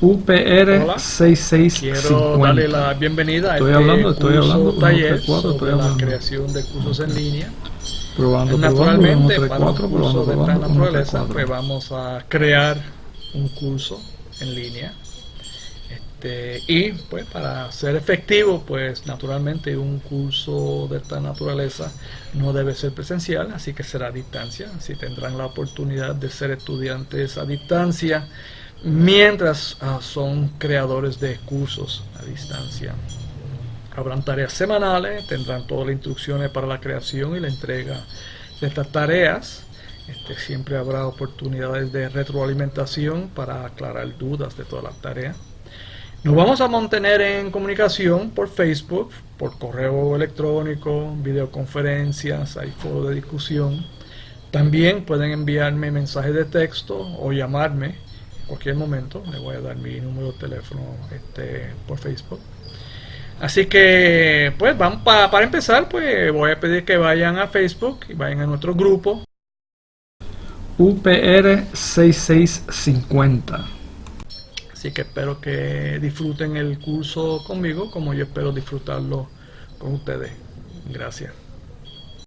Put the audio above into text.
UPR Hola. 6650. Quiero darle la bienvenida a Estoy este hablando, estoy curso hablando, taller sobre la creación de cursos en línea. Probando, probando, Naturalmente, 1, 3, para un 4, curso probando, de esta probando, 1, 3, naturaleza, 4. pues vamos a crear un curso en línea. Este, y pues para ser efectivo, pues naturalmente un curso de esta naturaleza no debe ser presencial, así que será a distancia. Así tendrán la oportunidad de ser estudiantes a distancia mientras ah, son creadores de cursos a distancia. Habrán tareas semanales, tendrán todas las instrucciones para la creación y la entrega de estas tareas. Este, siempre habrá oportunidades de retroalimentación para aclarar dudas de todas las tareas. Nos vamos a mantener en comunicación por Facebook, por correo electrónico, videoconferencias, hay foros de discusión. También pueden enviarme mensajes de texto o llamarme cualquier momento. Les voy a dar mi número de teléfono este, por Facebook. Así que, pues, vamos pa- para empezar, pues voy a pedir que vayan a Facebook y vayan a nuestro grupo. UPR 6650. Así que espero que disfruten el curso conmigo, como yo espero disfrutarlo con ustedes. Gracias.